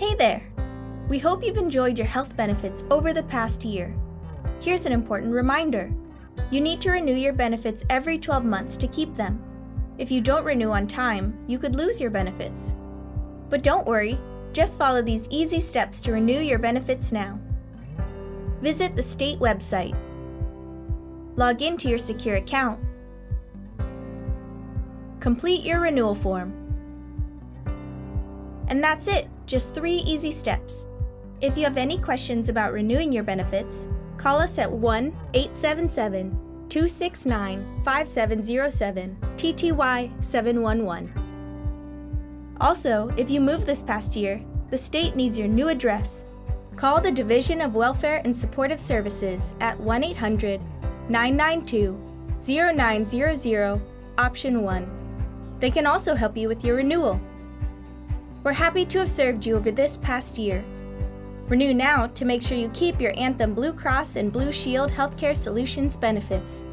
Hey there! We hope you've enjoyed your health benefits over the past year. Here's an important reminder. You need to renew your benefits every 12 months to keep them. If you don't renew on time, you could lose your benefits. But don't worry, just follow these easy steps to renew your benefits now. Visit the state website. Log into your secure account. Complete your renewal form. And that's it, just three easy steps. If you have any questions about renewing your benefits, call us at 1 877 269 5707 TTY 711. Also, if you moved this past year, the state needs your new address. Call the Division of Welfare and Supportive Services at 1 800 992 0900 option 1. They can also help you with your renewal. We're happy to have served you over this past year. Renew now to make sure you keep your Anthem Blue Cross and Blue Shield Healthcare Solutions benefits.